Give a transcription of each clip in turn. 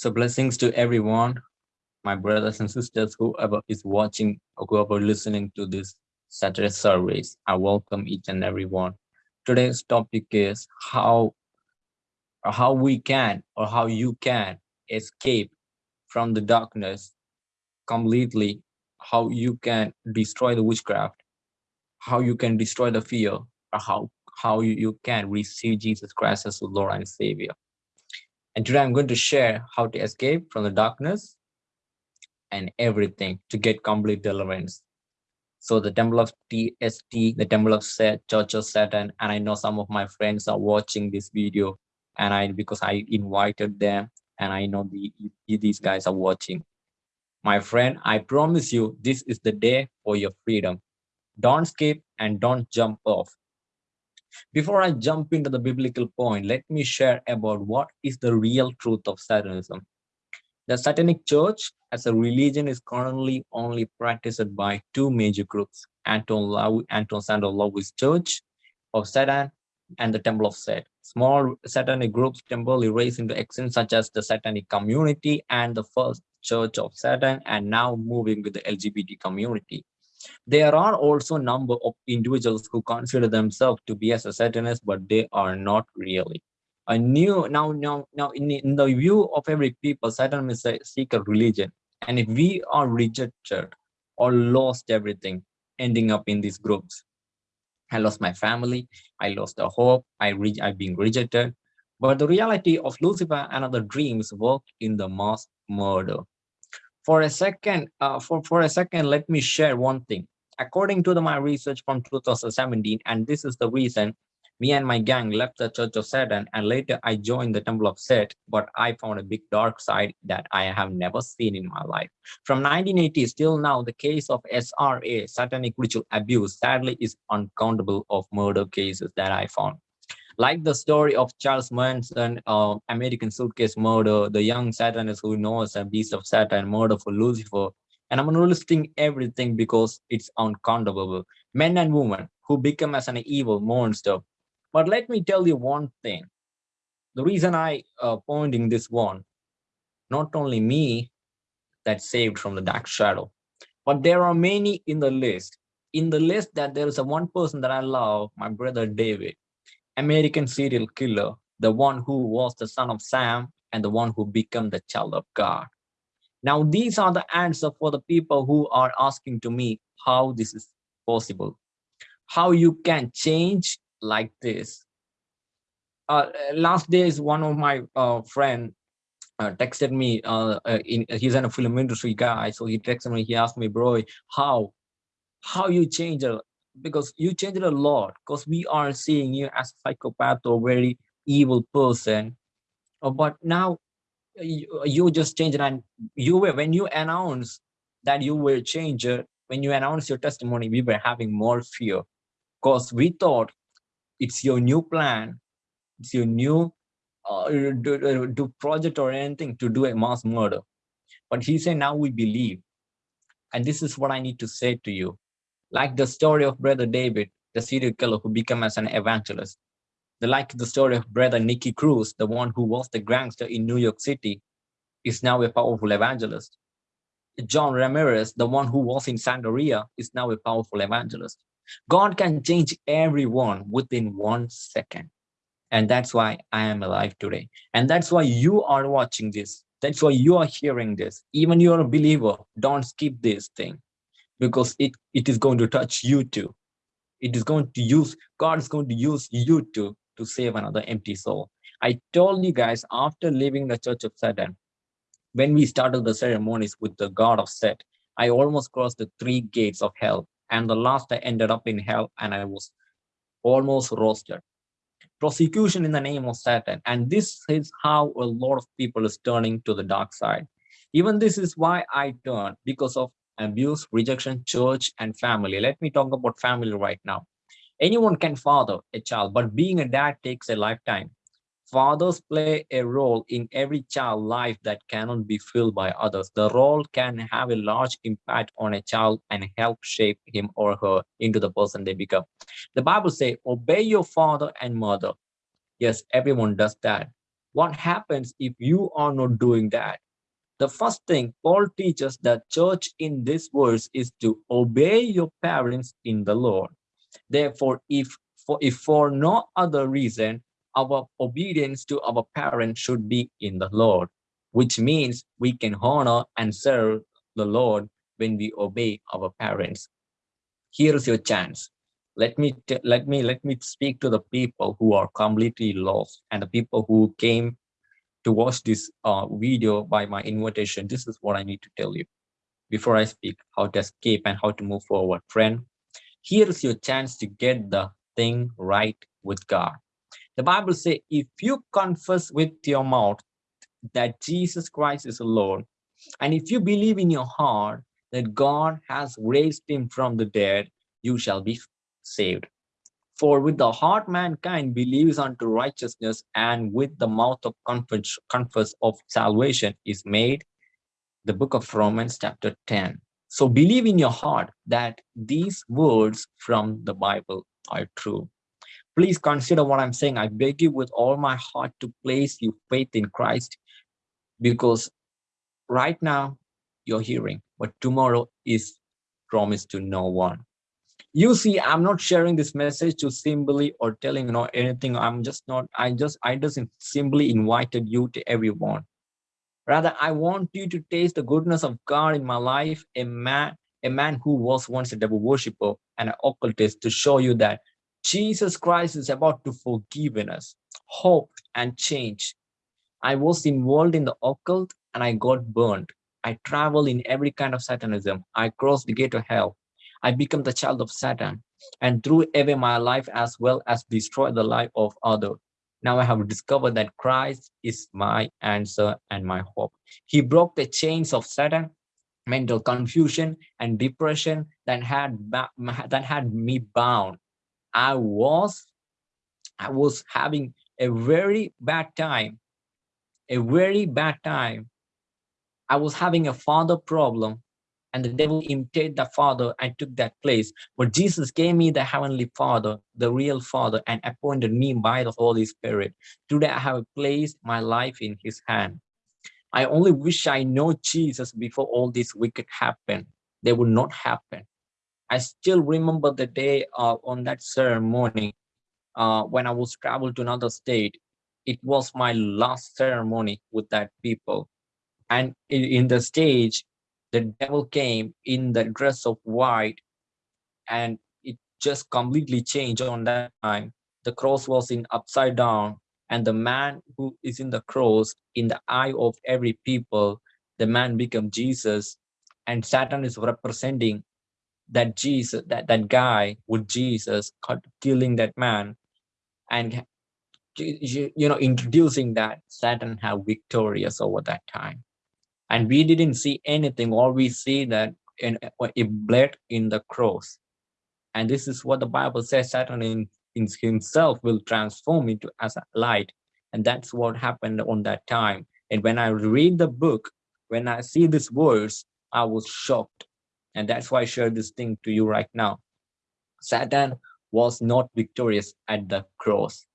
So blessings to everyone, my brothers and sisters, whoever is watching or whoever listening to this Saturday service. I welcome each and every one. Today's topic is how, how we can or how you can escape from the darkness completely, how you can destroy the witchcraft, how you can destroy the fear, or how, how you, you can receive Jesus Christ as Lord and Savior. And today I'm going to share how to escape from the darkness and everything to get complete deliverance. So the temple of TST, the temple of Set, Church of Satan, and I know some of my friends are watching this video and I because I invited them and I know the these guys are watching. My friend, I promise you this is the day for your freedom. Don't skip and don't jump off. Before I jump into the biblical point, let me share about what is the real truth of Satanism. The Satanic Church as a religion is currently only practiced by two major groups, Anton, Lau, Anton Szandor Church of Satan and the Temple of Set. Small satanic groups temporarily raised into extent such as the Satanic Community and the First Church of Satan and now moving with the LGBT community. There are also a number of individuals who consider themselves to be as a Satanist, but they are not really. A new now now now in, in the view of every people, Satan is a secret religion. And if we are rejected or lost everything, ending up in these groups, I lost my family, I lost the hope, I re I've been rejected. But the reality of Lucifer and other dreams work in the mass murder for a second, uh, for, for a second, let me share one thing. According to the, my research from 2017, and this is the reason me and my gang left the Church of Satan and later I joined the Temple of Set, but I found a big dark side that I have never seen in my life. From 1980 till now, the case of SRA, satanic ritual abuse, sadly is uncountable of murder cases that I found like the story of Charles Manson, uh, American Suitcase Murder, the young Satanist who knows a beast of Satan, murder for Lucifer. And I'm listing everything because it's uncountable. Men and women who become as an evil monster. But let me tell you one thing. The reason I uh, pointing this one, not only me that saved from the dark shadow, but there are many in the list. In the list that there is a one person that I love, my brother David. American serial killer, the one who was the son of Sam and the one who became the child of God. Now, these are the answer for the people who are asking to me how this is possible, how you can change like this. Uh, last days, one of my uh, friend uh, texted me, uh, uh, in, he's in a film industry guy, so he texted me, he asked me, bro, how, how you change a because you changed a lot because we are seeing you as a psychopath or very evil person. Uh, but now uh, you, uh, you just changed and you were when you announced that you were changer when you announced your testimony we were having more fear. Because we thought it's your new plan it's your new uh, do, do project or anything to do a mass murder. But he said now we believe. And this is what i need to say to you like the story of brother David, the serial killer who became as an evangelist. The, like the story of brother Nicky Cruz, the one who was the gangster in New York City, is now a powerful evangelist. John Ramirez, the one who was in Santeria, is now a powerful evangelist. God can change everyone within one second. And that's why I am alive today. And that's why you are watching this. That's why you are hearing this. Even you're a believer, don't skip this thing because it, it is going to touch you too. It is going to use, God is going to use you too to save another empty soul. I told you guys after leaving the Church of Satan, when we started the ceremonies with the God of Set, I almost crossed the three gates of hell. And the last I ended up in hell and I was almost roasted. Prosecution in the name of Satan. And this is how a lot of people is turning to the dark side. Even this is why I turned because of abuse, rejection, church, and family. Let me talk about family right now. Anyone can father a child, but being a dad takes a lifetime. Fathers play a role in every child life that cannot be filled by others. The role can have a large impact on a child and help shape him or her into the person they become. The Bible says, obey your father and mother. Yes, everyone does that. what happens if you are not doing that? The first thing Paul teaches the church in this verse is to obey your parents in the Lord. Therefore, if for, if for no other reason, our obedience to our parents should be in the Lord, which means we can honor and serve the Lord when we obey our parents. Here's your chance. Let me let me let me speak to the people who are completely lost and the people who came to watch this uh, video by my invitation. This is what I need to tell you before I speak how to escape and how to move forward. Friend, here's your chance to get the thing right with God. The Bible says, if you confess with your mouth that Jesus Christ is the Lord, and if you believe in your heart that God has raised him from the dead, you shall be saved. For with the heart mankind believes unto righteousness, and with the mouth of confess, of salvation is made. The book of Romans chapter 10. So believe in your heart that these words from the Bible are true. Please consider what I'm saying. I beg you with all my heart to place your faith in Christ because right now you're hearing, but tomorrow is promised to no one. You see, I'm not sharing this message to simply or telling you know anything. I'm just not, I just, I just simply invited you to everyone. Rather, I want you to taste the goodness of God in my life, a man, a man who was once a devil worshiper and an occultist to show you that Jesus Christ is about to forgive us, hope and change. I was involved in the occult and I got burned. I traveled in every kind of satanism. I crossed the gate of hell. I became the child of Satan and threw away my life as well as destroyed the life of others. Now I have discovered that Christ is my answer and my hope. He broke the chains of Satan, mental confusion and depression that had that had me bound. I was I was having a very bad time, a very bad time. I was having a father problem and the devil imitated the father and took that place. But Jesus gave me the heavenly father, the real father, and appointed me by the Holy Spirit. Today I have placed my life in his hand. I only wish I know Jesus before all this wicked happened. They would not happen. I still remember the day uh, on that ceremony uh, when I was traveled to another state. It was my last ceremony with that people. And in, in the stage, the devil came in the dress of white and it just completely changed on that time. The cross was in upside down and the man who is in the cross in the eye of every people, the man become Jesus and Satan is representing that Jesus, that, that guy with Jesus killing that man and you, know introducing that Satan have victorious over that time and we didn't see anything. All we see that in, it bled in the cross. And this is what the bible says satan in, in himself will transform into as a light. And that's what happened on that time. And when i read the book when i see this verse i was shocked. And that's why i share this thing to you right now. Satan was not victorious at the cross.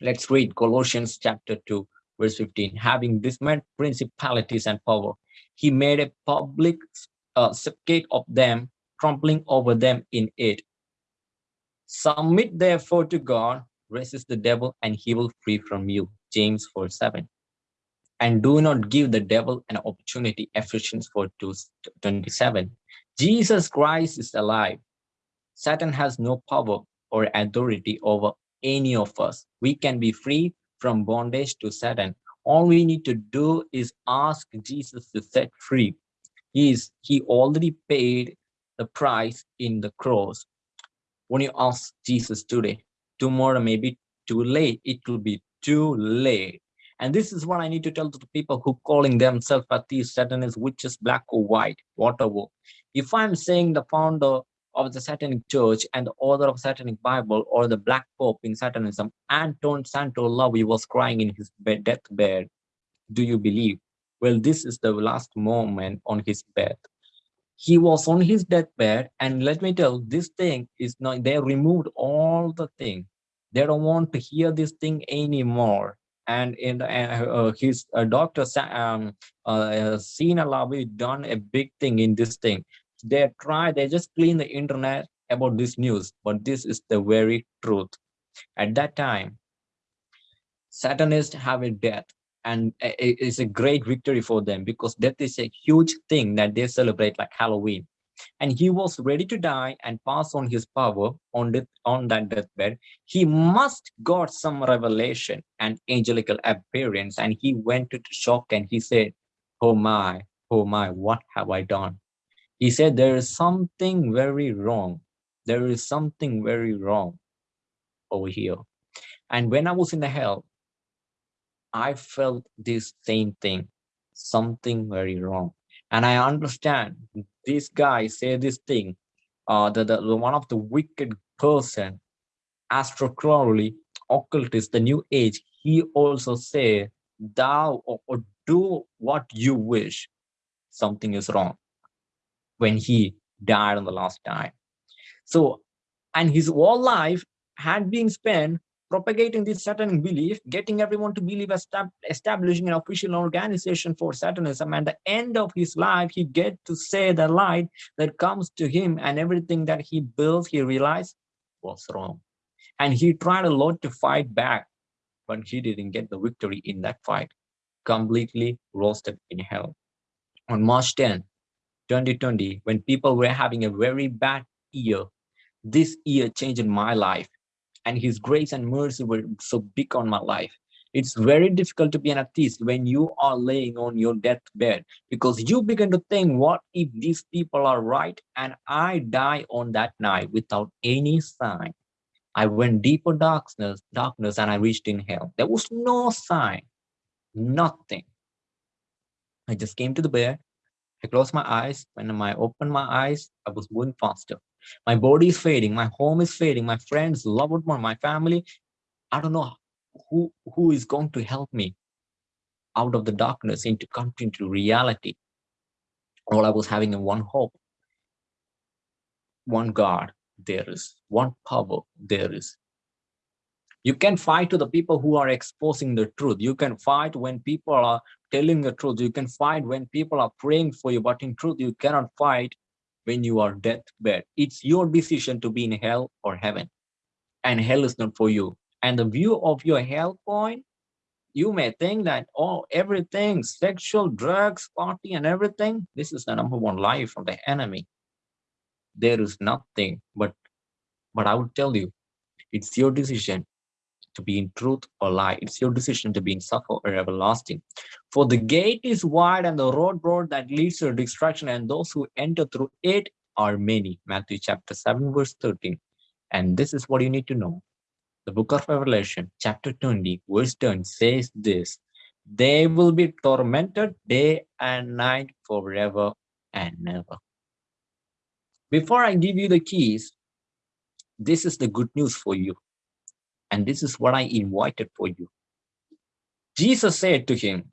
Let's read colossians chapter 2 verse 15, having dismembered principalities and power, he made a public uh, of them, trampling over them in it. Submit therefore to God, resist the devil, and he will flee from you. James 4 7. And do not give the devil an opportunity. Ephesians 4 27. Jesus Christ is alive. Satan has no power or authority over any of us. We can be free from bondage to Satan. All we need to do is ask Jesus to set free. He, is, he already paid the price in the cross. When you ask Jesus today, tomorrow may be too late. It will be too late. And this is what I need to tell to the people who calling themselves atheists, Satanists, witches, black or white, whatever. If I'm saying the founder of the Satanic Church and the author of Satanic Bible or the Black Pope in Satanism, Anton Szandor LaVey was crying in his bed, deathbed. Do you believe? Well, this is the last moment on his bed. He was on his deathbed, and let me tell, this thing is not, they removed all the thing. They don't want to hear this thing anymore. and in uh, his uh, doctor um, uh, Zeena LaVey done a big thing in this thing. They try, they just clean the internet about this news, but this is the very truth. At that time, Satanists have a death and it's a great victory for them because death is a huge thing that they celebrate like Halloween and he was ready to die and pass on his power on, the, on that deathbed, he must got some revelation and angelical appearance. And he went into shock and he said, oh my, oh my, what have I done? He said, there is something very wrong. There is something very wrong over here. And when I was in the hell, I felt this same thing, something very wrong. And I understand this guy say this thing, uh, the, the, one of the wicked person, Crowley, occultist, the new age, he also say, thou or, or do what you wish, something is wrong when he died on the last time. So, and his whole life had been spent propagating this Satanism belief, getting everyone to believe, establishing an official organization for Satanism. And the end of his life, he get to say the light that comes to him and everything that he built, he realized was wrong. And he tried a lot to fight back, but he didn't get the victory in that fight, completely roasted in hell. On March 10, 2020, when people were having a very bad year, this year changed my life and his grace and mercy were so big on my life. It's very difficult to be an atheist when you are laying on your deathbed because you begin to think, what if these people are right and I die on that night without any sign? I went deeper darkness, darkness and I reached in hell. There was no sign, nothing. I just came to the bed. I closed my eyes. When I opened my eyes, I was moving faster. My body is fading. My home is fading. My friends, loved one, my family. I don't know who, who is going to help me out of the darkness into into reality. All I was having in one hope, one God there is, one power there is. You can fight to the people who are exposing the truth. You can fight when people are telling the truth. You can fight when people are praying for you, but in truth, you cannot fight when you are deathbed. It's your decision to be in hell or heaven. And hell is not for you. And the view of your hell point, you may think that, oh, everything, sexual, drugs, party, and everything, this is the number one lie from the enemy. There is nothing, but, but I would tell you, it's your decision to be in truth or lie. It's your decision to be in suffer or everlasting. For the gate is wide and the road broad that leads to destruction, and those who enter through it are many. Matthew chapter 7, verse 13. And this is what you need to know. The book of Revelation, chapter 20, verse 10 says this They will be tormented day and night forever and never. Before I give you the keys, this is the good news for you. And this is what I invited for you. Jesus said to him,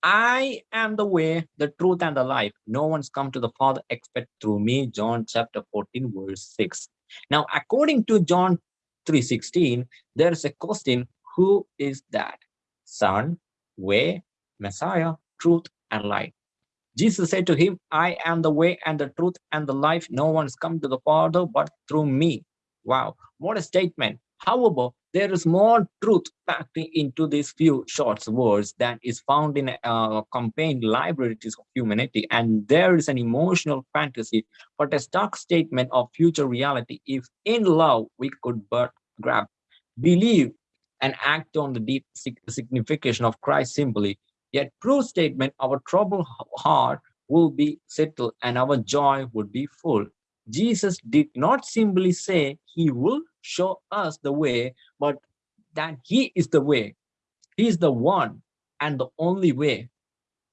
I am the way, the truth, and the life. No one's come to the Father except through me. John chapter 14, verse 6. Now, according to John 3.16, there's a question, who is that? Son, way, Messiah, truth, and life. Jesus said to him, I am the way and the truth and the life. No one's come to the Father but through me. Wow, what a statement. However, there is more truth packed into these few short words than is found in uh, campaign libraries of humanity. And there is an emotional fantasy, but a stark statement of future reality. If in love we could but grab, believe, and act on the deep signification of Christ simply, yet true statement, our troubled heart will be settled and our joy would be full. Jesus did not simply say he will show us the way, but that he is the way. He is the one and the only way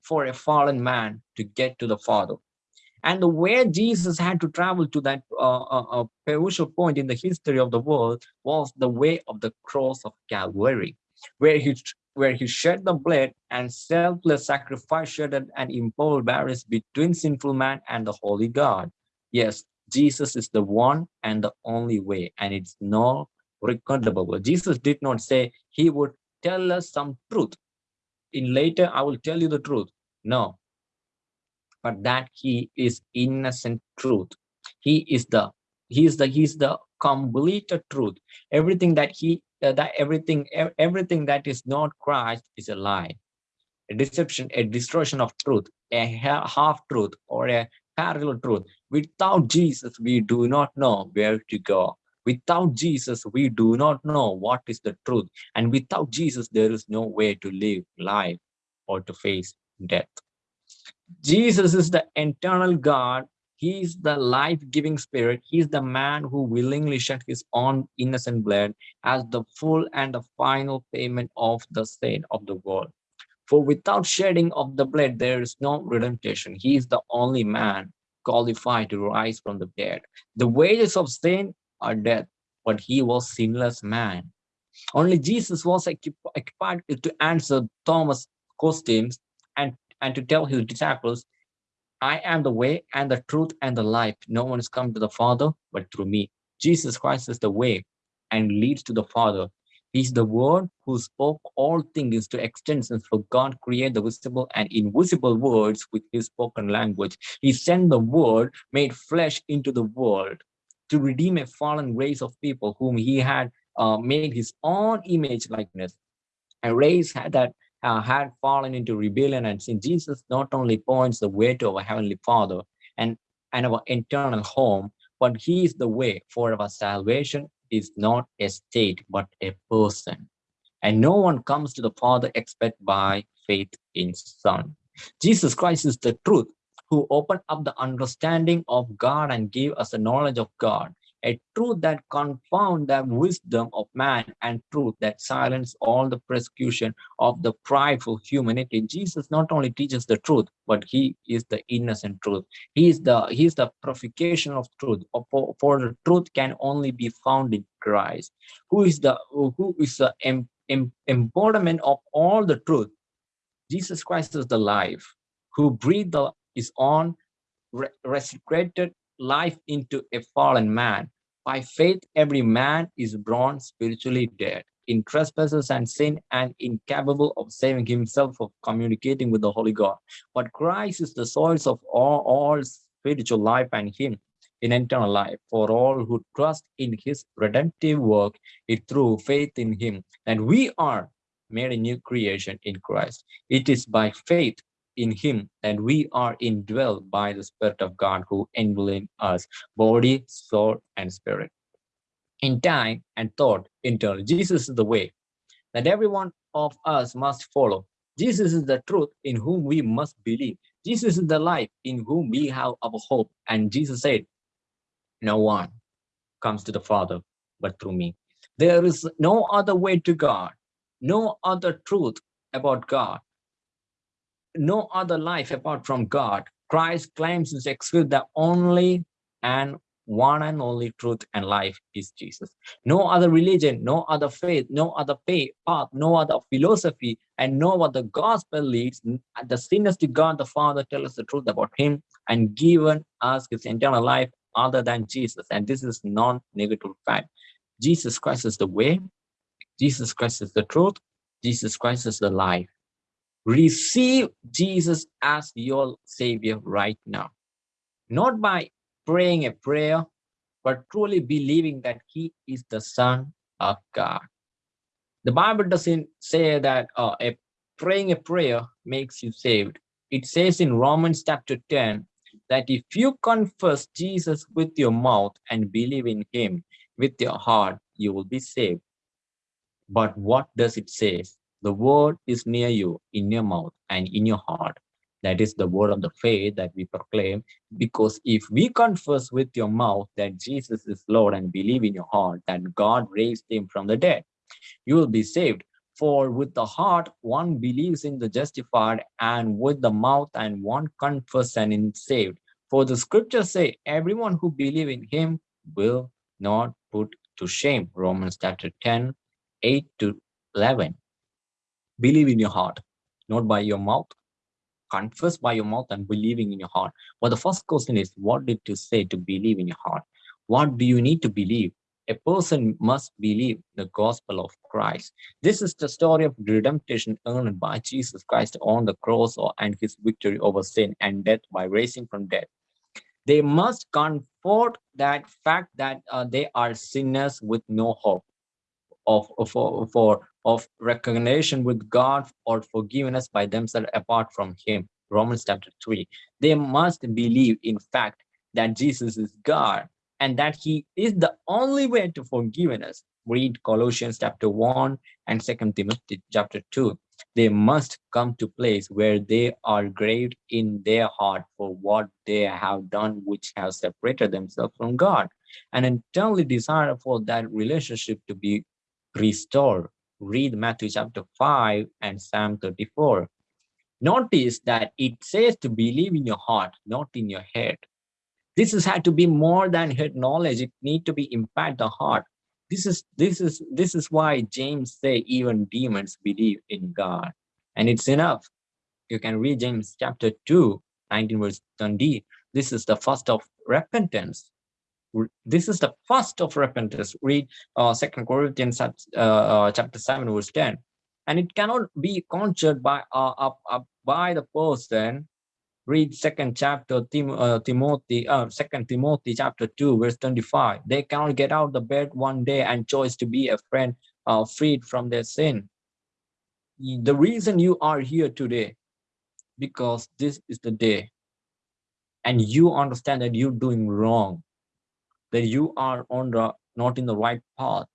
for a fallen man to get to the Father. And the way Jesus had to travel to that uh, uh, uh, point in the history of the world was the way of the cross of Calvary, where he where he shed the blood and selfless sacrifice shed and imposed barriers between sinful man and the holy God. Yes, Jesus is the one and the only way, and it's no recordable. Jesus did not say he would tell us some truth. In later, I will tell you the truth. No, but that he is innocent truth. He is the he is the he is the complete truth. Everything that he uh, that everything everything that is not Christ is a lie, a deception, a distortion of truth, a half truth or a parallel truth. Without Jesus, we do not know where to go. Without Jesus, we do not know what is the truth. And without Jesus, there is no way to live life or to face death. Jesus is the eternal God. He is the life-giving spirit. He is the man who willingly shed his own innocent blood as the full and the final payment of the sin of the world. For without shedding of the blood, there is no redemption. He is the only man qualified to rise from the dead. The wages of sin are death, but he was sinless man. Only Jesus was equipped to answer Thomas' questions and, and to tell his disciples, I am the way and the truth and the life. No one has come to the Father but through me. Jesus Christ is the way and leads to the Father. He's the word who spoke all things to extensions for God created the visible and invisible words with his spoken language. He sent the word made flesh into the world to redeem a fallen race of people whom he had uh, made his own image likeness. A race that uh, had fallen into rebellion and sin. Jesus not only points the way to our Heavenly Father and, and our eternal home, but he is the way for our salvation is not a state, but a person. And no one comes to the Father except by faith in Son. Jesus Christ is the truth who opened up the understanding of God and gave us the knowledge of God a truth that confound the wisdom of man and truth that silence all the persecution of the prideful humanity. Jesus not only teaches the truth but he is the innocent truth. He is the he is the purification of truth. For, for the truth can only be found in christ who is the who is the em, em, embodiment of all the truth. Jesus christ is the life. Who breathed the, his own resurrected life into a fallen man by faith, every man is born spiritually dead in trespasses and sin and incapable of saving himself of communicating with the Holy God. But Christ is the source of all, all spiritual life and him in eternal life for all who trust in his redemptive work it through faith in him. And we are made a new creation in Christ. It is by faith in him and we are indwelled by the spirit of god who indwelling us body soul and spirit in time and thought internal. Jesus is the way that every one of us must follow. Jesus is the truth in whom we must believe. Jesus is the life in whom we have our hope. And jesus said no one comes to the father but through me. There is no other way to god no other truth about god no other life apart from God. Christ claims to execute the only and one and only truth and life is Jesus. No other religion, no other faith, no other path, no other philosophy, and no other gospel leads the sinners to God the Father tell us the truth about him and given us his eternal life other than Jesus. And this is non-negative fact. Jesus Christ is the way, Jesus Christ is the truth, Jesus Christ is the life receive Jesus as your savior right now. Not by praying a prayer, but truly believing that he is the son of God. The Bible doesn't say that uh, a praying a prayer makes you saved. It says in Romans chapter 10 that if you confess Jesus with your mouth and believe in him with your heart, you will be saved. But what does it say? The word is near you, in your mouth and in your heart. That is the word of the faith that we proclaim. Because if we confess with your mouth that Jesus is Lord and believe in your heart that God raised him from the dead, you will be saved. For with the heart one believes in the justified, and with the mouth and one confess and is saved. For the scriptures say, everyone who believe in him will not put to shame. Romans chapter 10, 8 to 11 believe in your heart, not by your mouth. Confess by your mouth and believing in your heart. But the first question is, what did you say to believe in your heart? What do you need to believe? a person must believe the gospel of Christ. This is the story of redemption earned by Jesus Christ on the cross and his victory over sin and death by raising from death. They must comfort that fact that uh, they are sinners with no hope of, of, for, of recognition with God or forgiveness by themselves apart from him. Romans chapter 3. They must believe, in fact, that Jesus is God and that he is the only way to forgiveness. Read Colossians chapter 1 and 2 Timothy chapter 2. They must come to place where they are graved in their heart for what they have done, which has separated themselves from God, and internally desire for that relationship to be restored. Read Matthew chapter 5 and Psalm 34. Notice that it says to believe in your heart, not in your head. This has had to be more than head knowledge. It need to be impact the heart. This is this is this is why James say even demons believe in God. And it's enough. You can read James chapter 2, 19 verse 20. This is the first of repentance. This is the first of repentance. Read uh, Second Corinthians uh, uh, chapter 7 verse 10. And it cannot be conjured by by the person. Read second chapter Tim, timothy second timothy chapter 2 verse 25 they cannot get out the bed one day and choose to be a friend uh, freed from their sin. The reason you are here today because this is the day. And you understand that you're doing wrong that you are on the not in the right path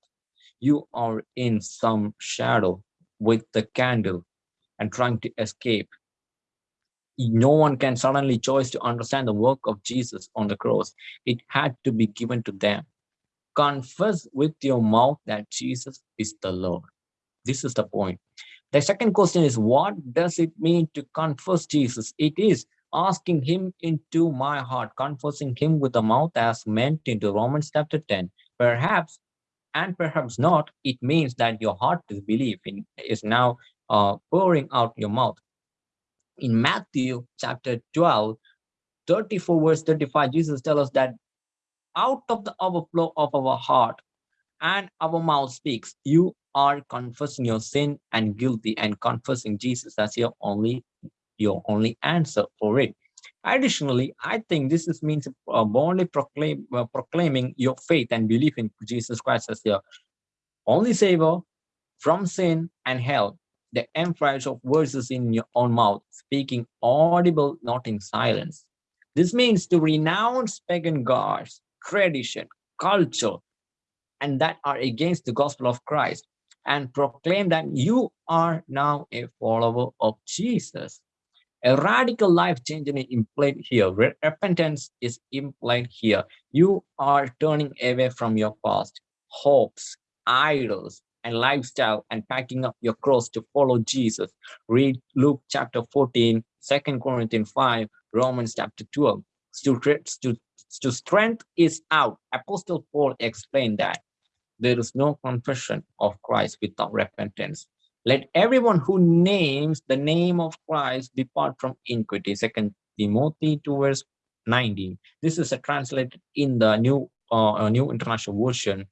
you are in some shadow with the candle and trying to escape no one can suddenly choose to understand the work of Jesus on the cross. It had to be given to them. Confess with your mouth that Jesus is the Lord. This is the point. The second question is, what does it mean to confess Jesus? It is asking him into my heart, confessing him with the mouth as meant into Romans chapter 10. Perhaps, and perhaps not, it means that your heart is believing is now uh, pouring out your mouth in Matthew chapter 12, 34 verse 35, Jesus tells us that out of the overflow of our heart and our mouth speaks, you are confessing your sin and guilty and confessing Jesus as your only your only answer for it. Additionally, I think this is means uh, boldly proclaim, uh, proclaiming your faith and belief in Jesus Christ as your only savior from sin and hell the emphasis of verses in your own mouth, speaking audible, not in silence. This means to renounce pagan gods, tradition, culture, and that are against the gospel of Christ, and proclaim that you are now a follower of Jesus. A radical life change is implied here. Repentance is implied here. You are turning away from your past, hopes, idols, and lifestyle and packing up your cross to follow Jesus. Read Luke chapter 14, 2 Corinthians 5, Romans chapter 12. To, to, to strength is out. Apostle Paul explained that there is no confession of Christ without repentance. Let everyone who names the name of Christ depart from iniquity. Second Timothy 2 verse 19. This is a translated in the new uh, New International Version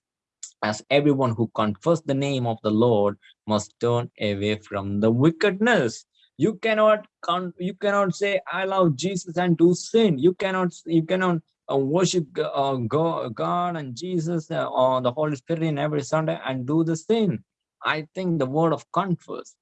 as everyone who confess the name of the Lord must turn away from the wickedness. You cannot you cannot say I love Jesus and do sin. You cannot you cannot uh, worship uh, God, God and Jesus uh, or the Holy Spirit in every Sunday and do the sin. I think the word of confess.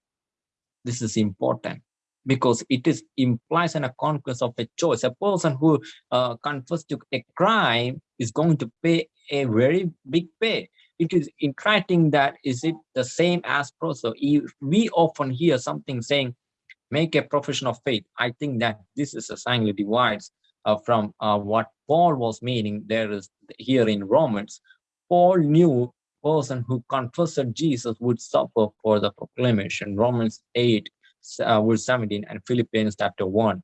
This is important because it is implies in a conquest of a choice. A person who uh, confesses to a crime is going to pay a very big pay it is interesting that is it the same as proso we often hear something saying make a profession of faith i think that this is a sign divides uh, from uh, what paul was meaning there is here in romans paul knew person who confessed jesus would suffer for the proclamation romans 8 uh, verse 17 and philippians chapter 1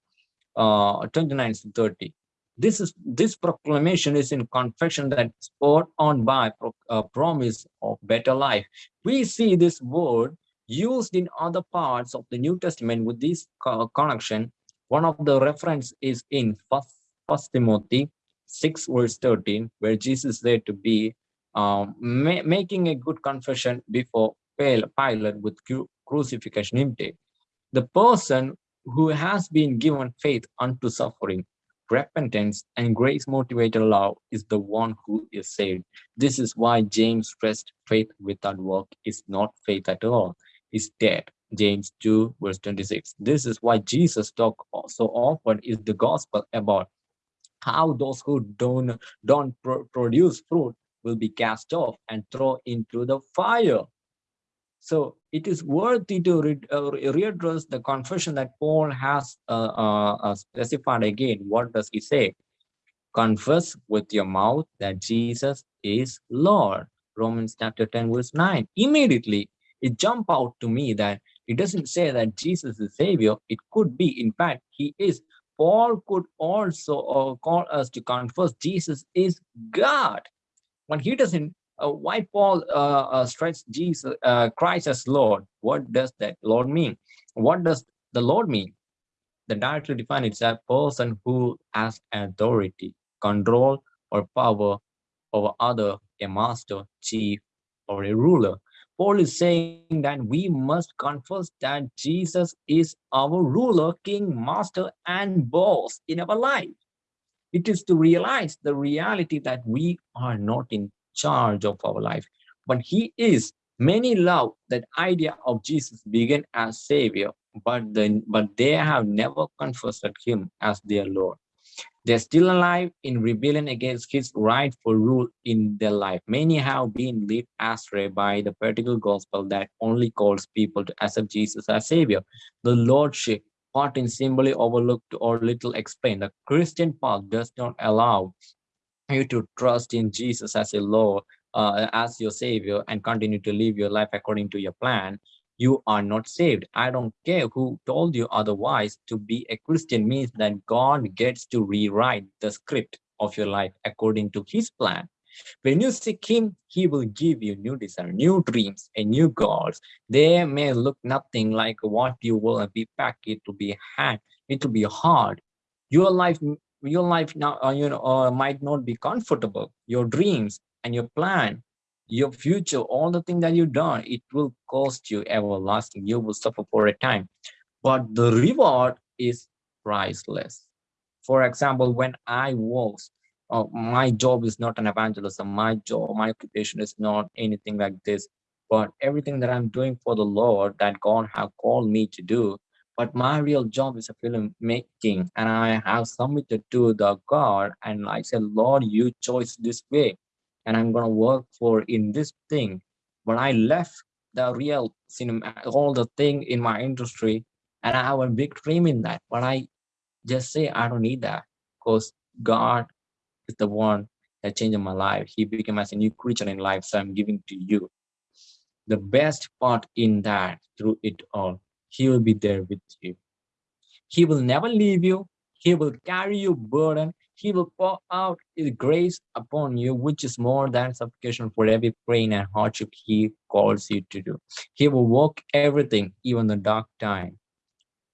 uh 29 to 30 this is this proclamation is in confession that spurred on by a uh, promise of better life. We see this word used in other parts of the New Testament with this connection. One of the reference is in First, First Timothy 6 verse 13, where Jesus said to be um, ma making a good confession before Pilate with cru crucifixion intake. The person who has been given faith unto suffering, repentance, and grace-motivated love is the one who is saved. This is why James stressed faith without work is not faith at all, is dead. James 2 verse 26. This is why Jesus talked so often is the gospel about how those who don't don't produce fruit will be cast off and thrown into the fire. So it is worthy to re uh, readdress the confession that Paul has uh, uh, uh, specified again. What does he say? Confess with your mouth that Jesus is Lord. Romans chapter 10 verse 9. Immediately it jumped out to me that it doesn't say that Jesus is Savior. It could be, in fact, he is. Paul could also uh, call us to confess Jesus is God. When he doesn't uh, why Paul uh, uh, stressed Jesus, uh, Christ as Lord? What does that Lord mean? What does the Lord mean? The directly defined is a person who has authority, control, or power over other, a master, chief, or a ruler. Paul is saying that we must confess that Jesus is our ruler, king, master, and boss in our life. It is to realize the reality that we are not in charge of our life. But he is. Many love that idea of Jesus began as Savior, but but they have never confessed him as their Lord. They're still alive in rebellion against his rightful rule in their life. Many have been led astray by the particular gospel that only calls people to accept Jesus as Savior. The Lordship part in simply overlooked or little explained. The Christian path does not allow you to trust in Jesus as a Lord, uh, as your Savior, and continue to live your life according to your plan, you are not saved. I don't care who told you otherwise. To be a Christian means that God gets to rewrite the script of your life according to his plan. When you seek him, he will give you new desires, new dreams, and new goals. They may look nothing like what you will be packed. It will be hard. It will be hard. Your life your life now uh, you know uh, might not be comfortable your dreams and your plan your future all the things that you've done it will cost you everlasting you will suffer for a time but the reward is priceless for example when i was uh, my job is not an evangelism. My job my occupation is not anything like this. But everything that i'm doing for the lord that god have called me to do but my real job is a film making and i have submitted to the god and i said lord you chose this way and i'm gonna work for in this thing. But i left the real cinema all the thing in my industry and i have a big dream in that. But i just say i don't need that because god is the one that changed my life he became as a new creature in life so i'm giving to you the best part in that through it all he will be there with you. He will never leave you. He will carry your burden. He will pour out his grace upon you, which is more than sufficient for every pain and hardship he calls you to do. He will work everything, even the dark time,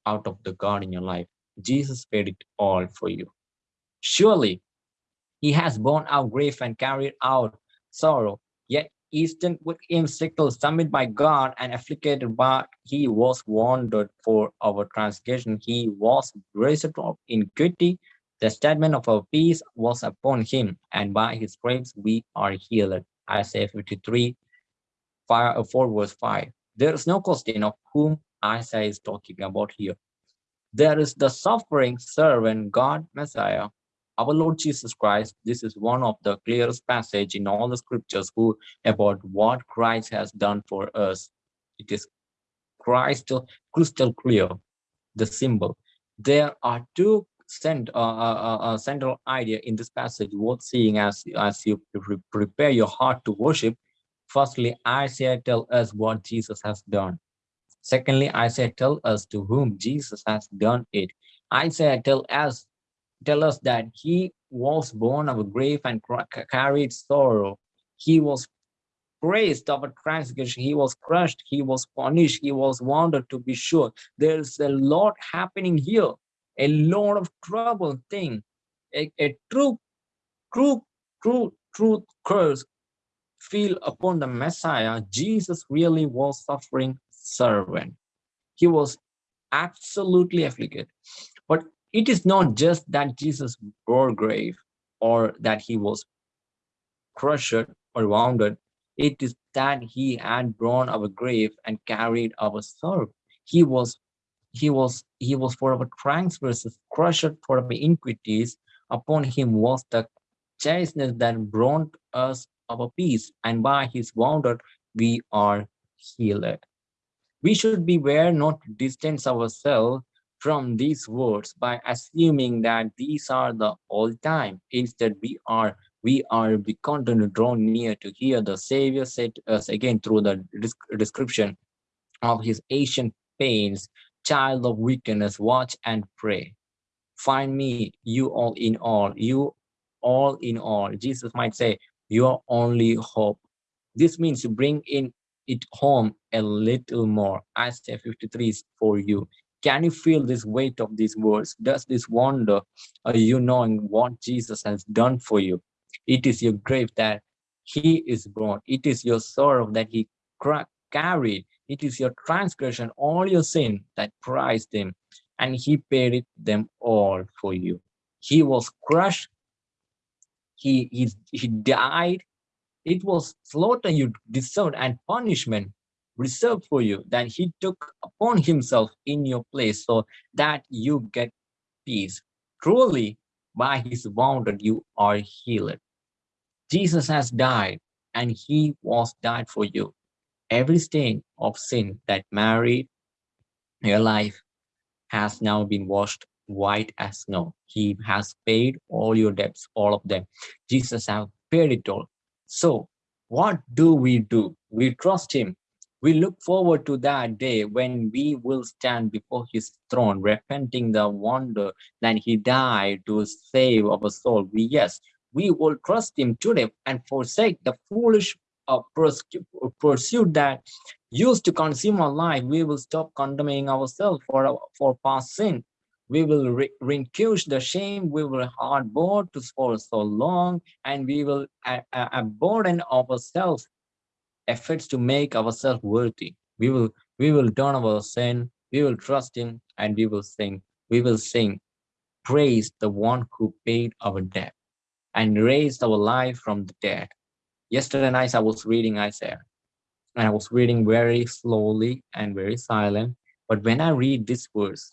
out of the God in your life. Jesus paid it all for you. Surely, he has borne our grief and carried out sorrow, yet Easton with him sickle summoned by God and afflicted but he was wounded for our transgression. He was raised up in iniquity. The statement of our peace was upon him, and by his stripes we are healed. Isaiah 53, 5, uh, 4 verse 5. There is no question of whom Isaiah is talking about here. There is the suffering servant God Messiah our Lord Jesus Christ, this is one of the clearest passage in all the scriptures who about what Christ has done for us. It is crystal, crystal clear, the symbol. There are two cent, uh, uh, uh, uh central idea in this passage worth seeing as, as you pre prepare your heart to worship. Firstly, Isaiah tell us what Jesus has done. Secondly, Isaiah tell us to whom Jesus has done it. Isaiah tell us tell us that he was born of a grave and carried sorrow. He was praised of a transgression. He was crushed. He was punished. He was wounded to be sure. There's a lot happening here, a lot of trouble thing, a, a true, true, true, truth curse feel upon the Messiah, Jesus really was suffering servant. He was absolutely afflicted. But it is not just that Jesus bore grave or that he was crushed or wounded. It is that he had borne our grave and carried our sorrow. He was he was he was for our transgressions, crushed for our iniquities. Upon him was the chastisement that brought us our peace, and by his wounded we are healed. We should beware not to distance ourselves from these words by assuming that these are the all time. Instead, we are we are be continue to draw near to hear the Savior said to us again through the description of his ancient pains, child of weakness, watch and pray. Find me, you all in all, you all in all. Jesus might say, your only hope. This means to bring in it home a little more. Isaiah 53 is for you. Can you feel this weight of these words? Does this wonder, are you knowing what Jesus has done for you? It is your grave that he is born. It is your sorrow that he carried. It is your transgression, all your sin that prized him. And he paid it them all for you. He was crushed. He, he, he died. It was slaughter you deserved and punishment reserved for you that he took upon himself in your place so that you get peace. Truly, by his wounded you are healed. Jesus has died and he was died for you. Every stain of sin that married your life has now been washed white as snow. He has paid all your debts, all of them. Jesus has paid it all. So what do we do? We trust him we look forward to that day when we will stand before his throne, repenting the wonder that he died to save our soul. We, yes, we will trust him today and forsake the foolish uh, pursuit that used to consume our life. We will stop condemning ourselves for, our, for past sin. We will re relinquish the shame we will harbor to for so long, and we will uh, uh, burden ourselves efforts to make ourselves worthy. We will we will turn our sin, we will trust him, and we will sing. We will sing, praise the one who paid our debt and raised our life from the dead. Yesterday night I was reading Isaiah, and I was reading very slowly and very silent. But when I read this verse,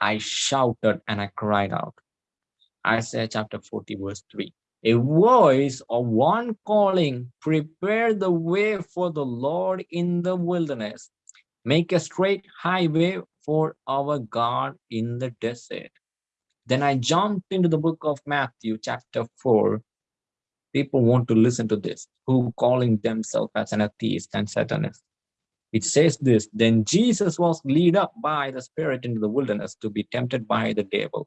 I shouted and I cried out. Isaiah chapter 40, verse 3 a voice of one calling, prepare the way for the Lord in the wilderness, make a straight highway for our God in the desert. Then I jumped into the book of Matthew, chapter 4. People want to listen to this, who calling themselves as an atheist and satanist. It says this, then Jesus was led up by the Spirit into the wilderness to be tempted by the devil.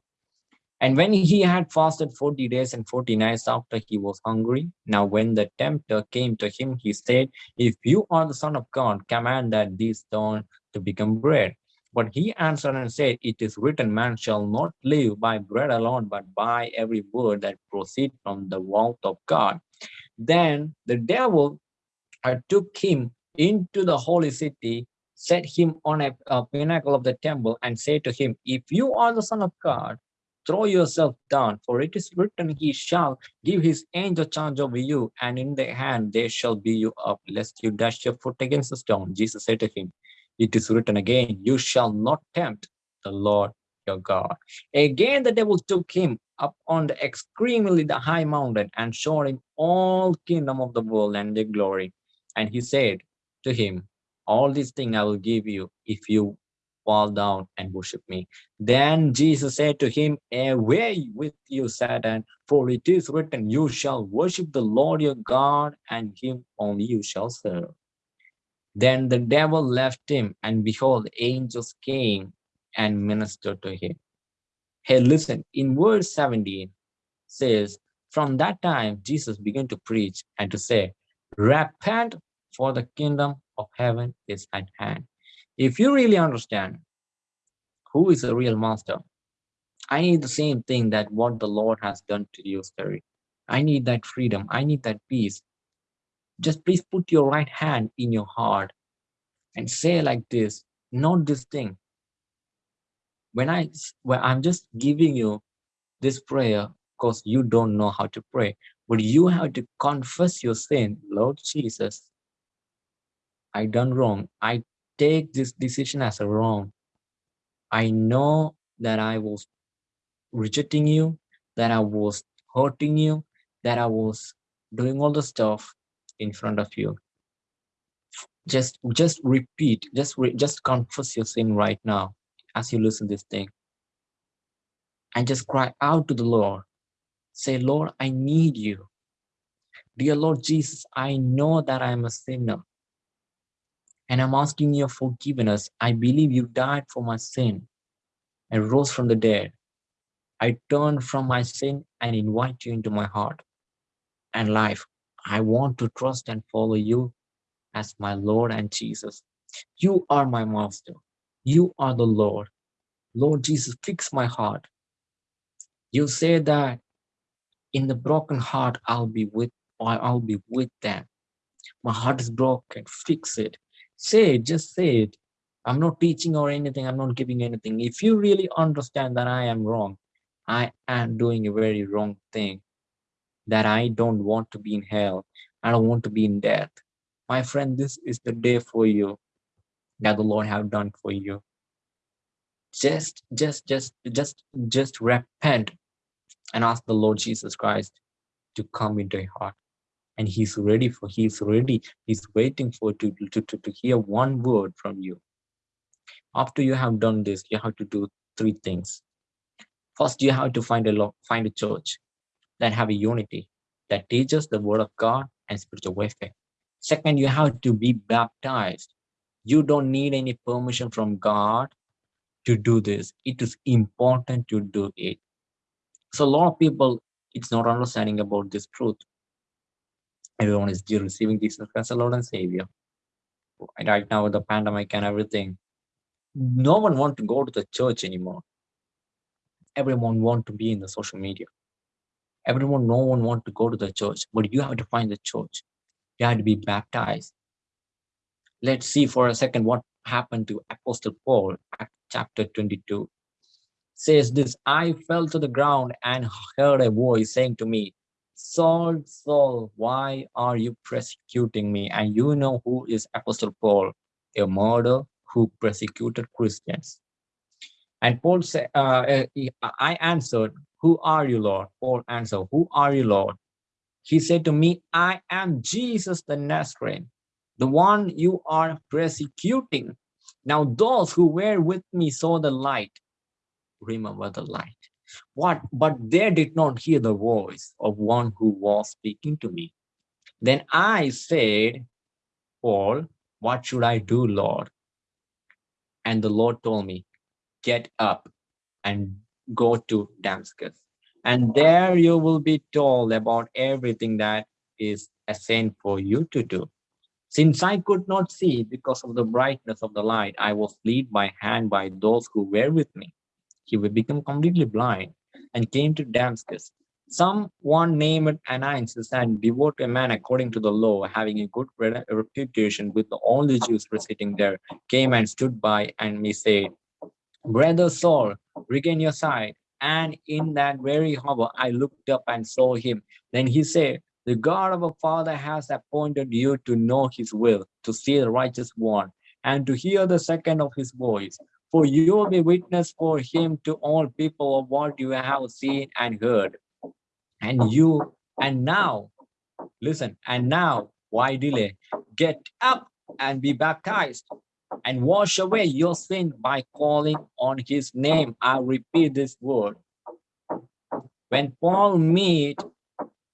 And when he had fasted 40 days and 40 nights after he was hungry, now when the tempter came to him, he said, If you are the Son of God, command that these stones to become bread. But he answered and said, It is written, man shall not live by bread alone, but by every word that proceeds from the mouth of God. Then the devil took him into the holy city, set him on a, a pinnacle of the temple, and said to him, If you are the Son of God, throw yourself down, for it is written, He shall give His angel charge over you, and in their hand they shall be you up, lest you dash your foot against a stone. Jesus said to him, It is written again, You shall not tempt the Lord your God. Again, the devil took him up on the extremely the high mountain and showed him all kingdom of the world and their glory. And he said to him, All these things I will give you if you fall down and worship me. Then Jesus said to him, Away with you, Satan, for it is written, You shall worship the Lord your God, and him only you shall serve. Then the devil left him, and behold, angels came and ministered to him. Hey, listen, in verse 17 says, From that time, Jesus began to preach and to say, Repent, for the kingdom of heaven is at hand. If you really understand who is the real master, I need the same thing that what the Lord has done to you, Terry. I need that freedom. I need that peace. just please put your right hand in your heart and say like this, not this thing. When I, when I'm just giving you this prayer, because you don't know how to pray, but you have to confess your sin, Lord Jesus, I done wrong. I take this decision as a wrong. I know that I was rejecting you, that I was hurting you, that I was doing all the stuff in front of you. Just, just repeat, just, re just confess your sin right now as you listen to this thing. And just cry out to the Lord. Say, Lord, I need you. Dear Lord Jesus, I know that I am a sinner. And I'm asking your forgiveness. I believe you died for my sin and rose from the dead. I turn from my sin and invite you into my heart and life. I want to trust and follow you as my Lord and Jesus. You are my master. You are the Lord. Lord Jesus, fix my heart. You say that in the broken heart, I'll be with, I'll be with them. My heart is broken. Fix it. Say it. Just say it. I'm not teaching or anything. I'm not giving anything. If you really understand that I am wrong, I am doing a very wrong thing, that I don't want to be in hell. I don't want to be in death. My friend, this is the day for you that the Lord have done for you. Just, just, just, just, just repent and ask the Lord Jesus Christ to come into your heart. And he's ready for, he's ready, he's waiting for to, to, to, to hear one word from you. After you have done this, you have to do three things. First, you have to find a find a church that have a unity that teaches the word of God and spiritual warfare. Second, you have to be baptized. You don't need any permission from God to do this. It is important to do it. So a lot of people, it's not understanding about this truth. Everyone is receiving Jesus Christ as Lord and Savior. Right now with the pandemic and everything, no one want to go to the church anymore. Everyone want to be in the social media. Everyone no one want to go to the church but you have to find the church. You have to be baptized. Let's see for a second what happened to apostle paul chapter 22 says this i fell to the ground and heard a voice saying to me saul saul why are you persecuting me and you know who is apostle paul a murderer who persecuted christians and Paul said, uh, uh, I answered, who are you, Lord? Paul answered, who are you, Lord? He said to me, I am Jesus the Nazarene, the one you are persecuting. Now those who were with me saw the light. Remember the light. What? But they did not hear the voice of one who was speaking to me. Then I said, Paul, what should I do, Lord? And the Lord told me, get up and go to Damascus. And there you will be told about everything that is assigned for you to do. Since I could not see because of the brightness of the light, I was led by hand by those who were with me. He would become completely blind and came to Damascus. Someone named Ananias and devout a man according to the law, having a good reputation with all the Jews sitting there, came and stood by and me said, Brother Saul, regain your sight. And in that very hour, I looked up and saw him. Then he said, the God of our father has appointed you to know his will, to see the righteous one, and to hear the second of his voice. For you will be witness for him to all people of what you have seen and heard. And you, and now, listen, and now, why delay? Get up and be baptized and wash away your sin by calling on his name. I repeat this word. When Paul meet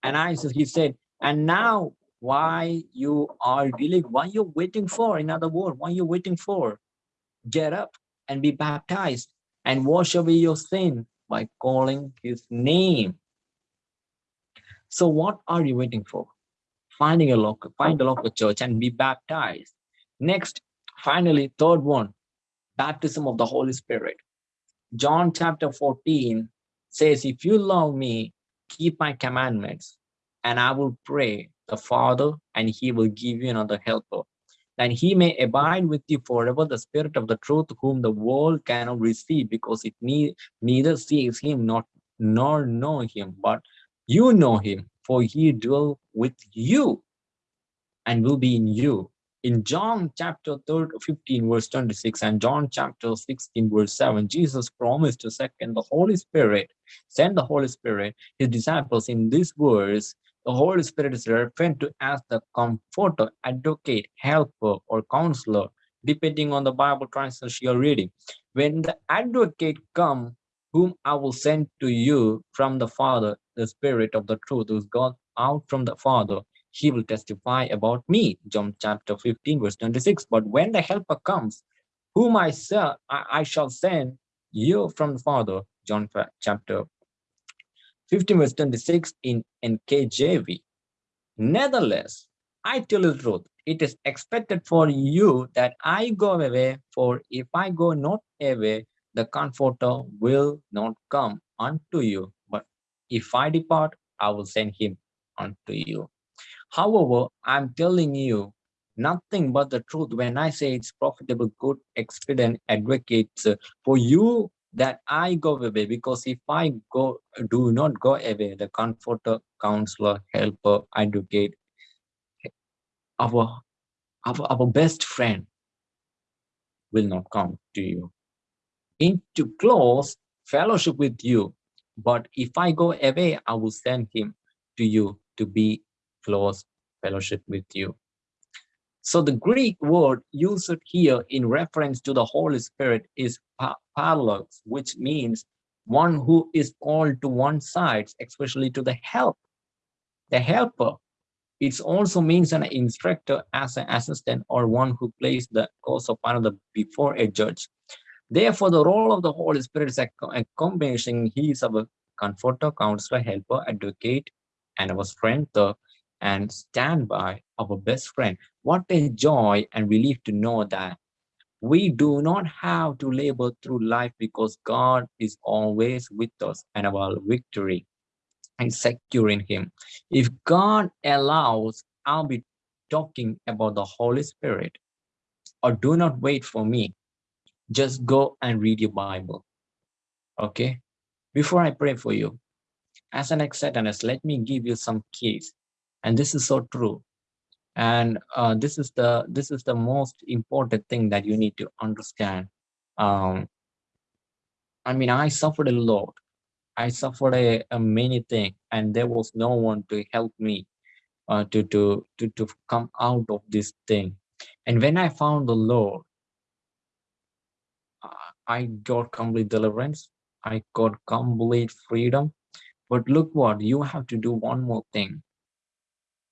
and I he said, and now why you are dealing, why you waiting for, in other words, why you waiting for? Get up and be baptized and wash away your sin by calling his name. So what are you waiting for? Finding a local, find a local church and be baptized. Next, Finally, third one, baptism of the Holy Spirit. John chapter 14 says, if you love me, keep my commandments, and I will pray, the Father, and he will give you another helper. And he may abide with you forever, the Spirit of the truth, whom the world cannot receive, because it need, neither sees him not nor know him, but you know him, for he dwell with you and will be in you. In John chapter 15, verse 26, and John chapter 16, verse 7, Jesus promised to second the Holy Spirit, send the Holy Spirit, his disciples in this verse the Holy Spirit is referred to as the comforter, advocate, helper, or counselor, depending on the Bible translation you're reading. When the advocate comes, whom I will send to you from the Father, the Spirit of the truth, who's gone out from the Father, he will testify about me. John chapter 15, verse 26. But when the helper comes, whom I, I shall send you from the Father, John chapter 15 verse 26 in NKJV. Nevertheless, I tell you the truth, it is expected for you that I go away, for if I go not away, the Comforter will not come unto you. But if I depart, I will send him unto you. However, I'm telling you nothing but the truth when I say it's profitable, good, expedient, advocates for you that I go away because if I go do not go away, the comforter, counselor, helper, advocate, our, our, our best friend will not come to you into close fellowship with you. But if I go away, I will send him to you to be close fellowship with you. So the Greek word used here in reference to the Holy Spirit is paraclete, which means one who is called to one side, especially to the help, the helper. It also means an instructor as an assistant or one who plays the course of another before a judge. Therefore, the role of the Holy Spirit is a, combination. He is our comforter, counselor, helper, advocate, and our strength, uh, and stand by our best friend. What a joy and relief to know that we do not have to labor through life because God is always with us and our victory is secure in him. If God allows, I'll be talking about the Holy Spirit or do not wait for me. Just go and read your Bible. Okay. Before I pray for you, as an acceptance, let me give you some keys and this is so true and uh, this is the this is the most important thing that you need to understand. Um, i mean i suffered a lot. I suffered a, a many thing and there was no one to help me uh, to, to to to come out of this thing. And when i found the lord i got complete deliverance. I got complete freedom. But look what you have to do one more thing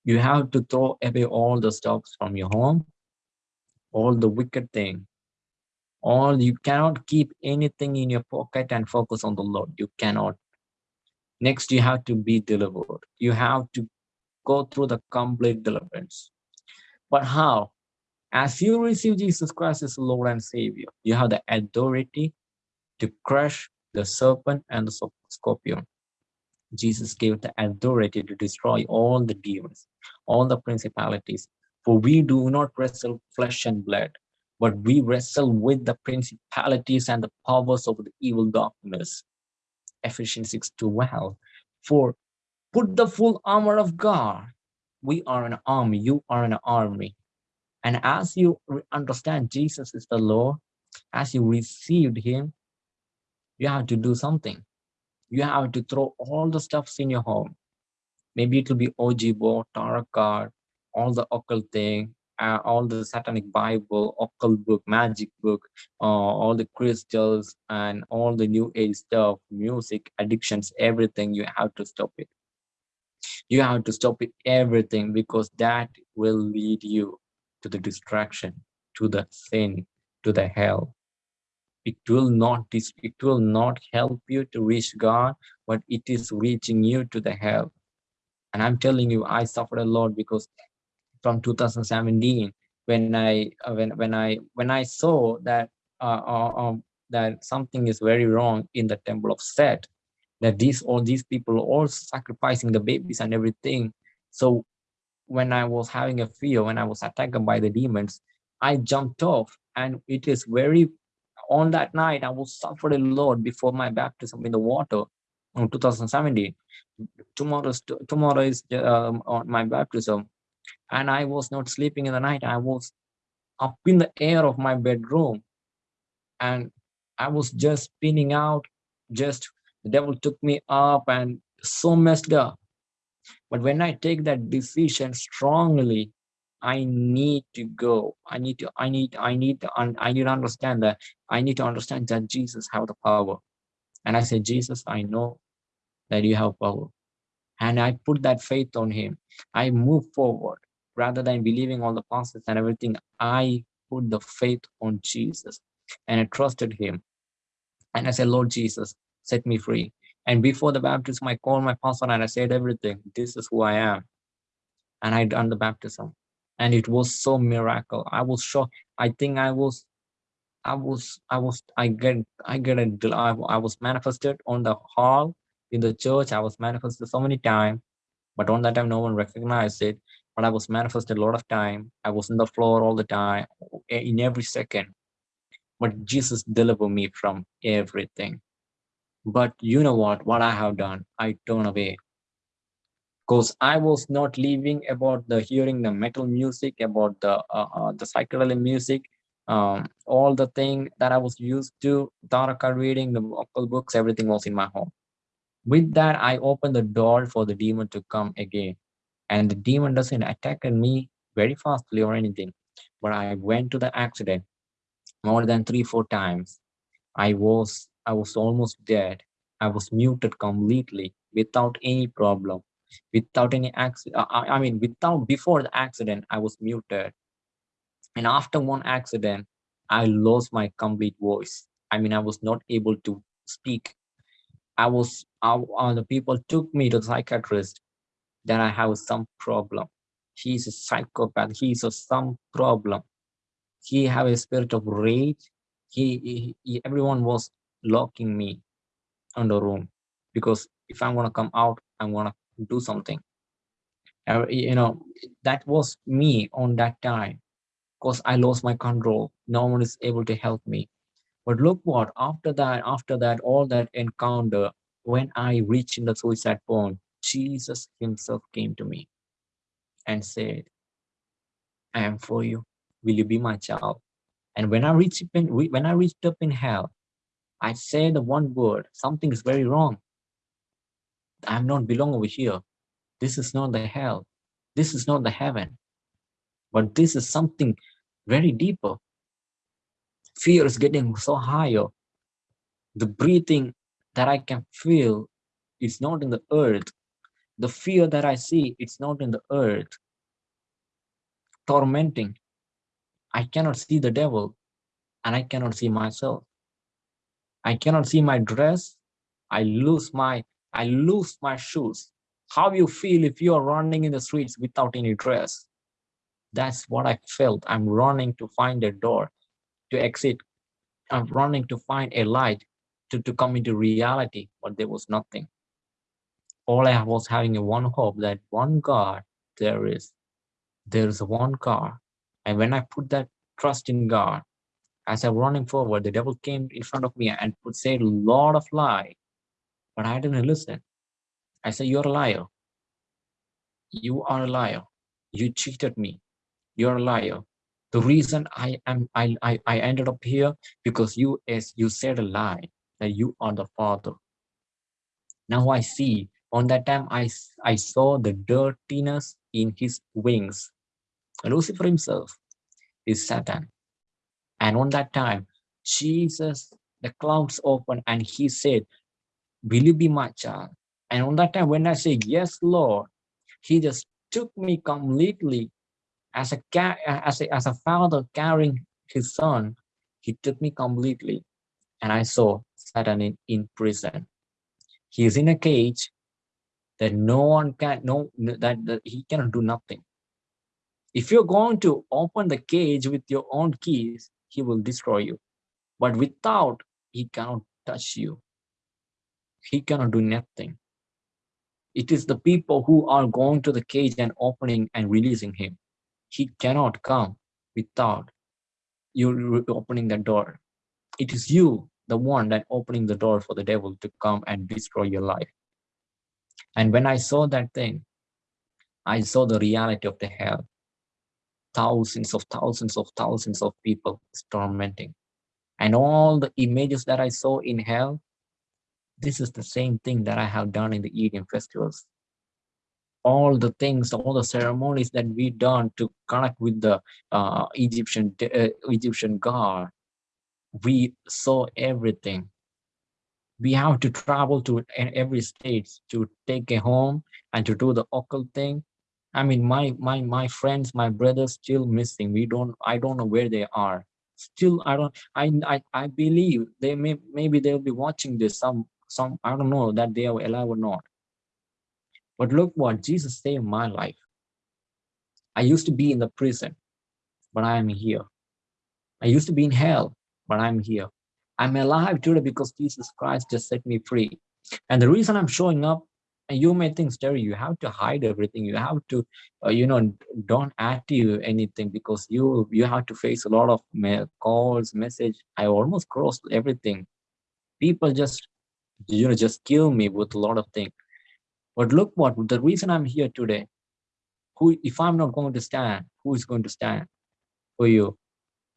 you have to throw away all the stuffs from your home, all the wicked thing. All you cannot keep anything in your pocket and focus on the Lord. You cannot. Next, you have to be delivered. You have to go through the complete deliverance. But how? As you receive Jesus Christ as Lord and Savior, you have the authority to crush the serpent and the scorpion. Jesus gave the authority to destroy all the demons, all the principalities. For we do not wrestle flesh and blood, but we wrestle with the principalities and the powers of the evil darkness. Ephesians 6 12. For put the full armor of God. We are an army, you are an army. And as you understand Jesus is the Lord, as you received him, you have to do something you have to throw all the stuffs in your home. Maybe it will be Ouija board, tarot card, all the occult thing, uh, all the satanic Bible, occult book, magic book, uh, all the crystals and all the new age stuff, music, addictions, everything, you have to stop it. You have to stop it, everything, because that will lead you to the distraction, to the sin, to the hell it will not it will not help you to reach god but it is reaching you to the hell. And i'm telling you i suffered a lot because from 2017 when i uh, when when i when i saw that uh, uh, um, that something is very wrong in the temple of set that these all these people all sacrificing the babies and everything. So when I was having a fear, when I was attacked by the demons, I jumped off and it is very, on that night, I was suffered a lot before my baptism in the water in 2017. Tomorrow, tomorrow is um, on my baptism and I was not sleeping in the night. I was up in the air of my bedroom and I was just spinning out, just the devil took me up and so messed up. But when I take that decision strongly, I need to go. I need to, I need, I need to, I need to understand that I need to understand that Jesus have the power. And I said, Jesus, I know that you have power. And I put that faith on him. I move forward rather than believing all the pastors and everything. I put the faith on Jesus and I trusted him. And I said, Lord Jesus, set me free. And before the baptism, I called my pastor and I said everything. This is who I am. And I done the baptism. And it was so miracle. I was shocked. I think I was, I was, I was, I get, I get a, I was manifested on the hall in the church. I was manifested so many times, but on that time, no one recognized it. But I was manifested a lot of time. I was in the floor all the time, in every second. But Jesus delivered me from everything. But you know what, what I have done, I turn away. Because I was not living about the hearing the metal music, about the uh, uh, the psychedelic music, um, all the thing that I was used to, tarot card reading, the vocal books, everything was in my home. With that, I opened the door for the demon to come again. And the demon doesn't attack me very fastly or anything. But I went to the accident more than three, four times. I was I was almost dead. I was muted completely without any problem, without any accident. Uh, I, I mean, without before the accident, I was muted. And after one accident, I lost my complete voice. I mean, I was not able to speak. I was, uh, uh, the people took me to the psychiatrist that I have some problem. He's a psychopath. He's a some problem. He have a spirit of rage. He, he, he everyone was locking me on the room because if I'm gonna come out, I'm gonna do something. Uh, you know, that was me on that time because I lost my control. No one is able to help me. But look what, after that, after that, all that encounter, when I reached in the suicide point, Jesus himself came to me and said, I am for you. Will you be my child? And when I reached in, when I reached up in hell, I say the one word, something is very wrong. I'm not belong over here. This is not the hell. This is not the heaven. But this is something very deeper. Fear is getting so higher. The breathing that I can feel is not in the earth. The fear that I see, it's not in the earth. Tormenting. I cannot see the devil and I cannot see myself. I cannot see my dress. I lose my I lose my shoes. How you feel if you are running in the streets without any dress? That's what I felt. I'm running to find a door to exit. I'm running to find a light to, to come into reality, but there was nothing. All I was having one hope that one God there is. There is one God. And when I put that trust in God, as I'm running forward, the devil came in front of me and would say a lot of lie, but I didn't listen. I said, you're a liar. You are a liar. You cheated me. You're a liar. The reason I am I, I, I ended up here because you as you said a lie that you are the father. Now I see on that time I, I saw the dirtiness in his wings. Lucifer himself is Satan. And on that time, Jesus, the clouds opened and he said, will you be my child? Ah? And on that time, when I said, yes, Lord, he just took me completely as a, as a, as a father carrying his son. He took me completely and I saw Satan in, in prison. He is in a cage that no one can, no, that, that he cannot do nothing. If you're going to open the cage with your own keys, he will destroy you. But without, he cannot touch you. He cannot do nothing. It is the people who are going to the cage and opening and releasing him. He cannot come without you opening the door. It is you, the one that opening the door for the devil to come and destroy your life. And when I saw that thing, I saw the reality of the hell. Thousands of thousands of thousands of people tormenting. And all the images that I saw in hell, this is the same thing that I have done in the Eden festivals. All the things, all the ceremonies that we done to connect with the uh, Egyptian uh, Egyptian god, we saw everything. We have to travel to every state to take a home and to do the occult thing. I mean my my my friends my brothers still missing. We don't i don't know where they are. Still i don't i i, I believe they may maybe they'll be watching this some some i don't know that they are alive or not but look what jesus saved my life i used to be in the prison but i am here i used to be in hell but i'm here I'm alive today because Jesus Christ just set me free. And the reason I'm showing up, and you may think, Terry, you have to hide everything. You have to, uh, you know, don't active anything because you you have to face a lot of calls, message. I almost crossed everything. People just, you know, just kill me with a lot of things. But look what the reason I'm here today. Who, if I'm not going to stand, who is going to stand for you?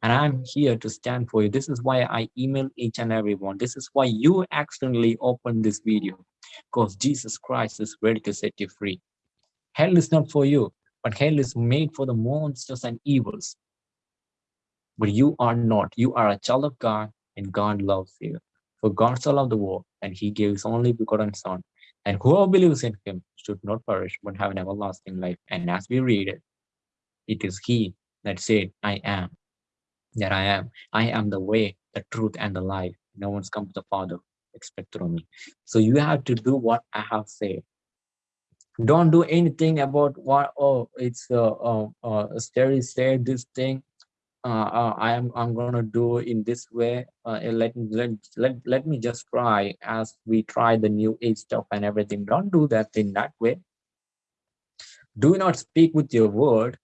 and I'm here to stand for you. This is why I email each and every one. This is why you accidentally open this video because Jesus Christ is ready to set you free. Hell is not for you, but hell is made for the monsters and evils. But you are not. You are a child of God and God loves you. For God so loved the world and he gave his only begotten son. And whoever believes in him should not perish but have an everlasting life. And as we read it, it is he that said, I am that I am. I am the way, the truth, and the life. No one's come to the Father except through me. So you have to do what I have said. Don't do anything about what, oh, it's uh, uh, uh Terry said this thing. Uh, uh, I am I'm gonna do in this way. Uh, let, let let let me just try as we try the new age stuff and everything. Don't do that in that way. Do not speak with your word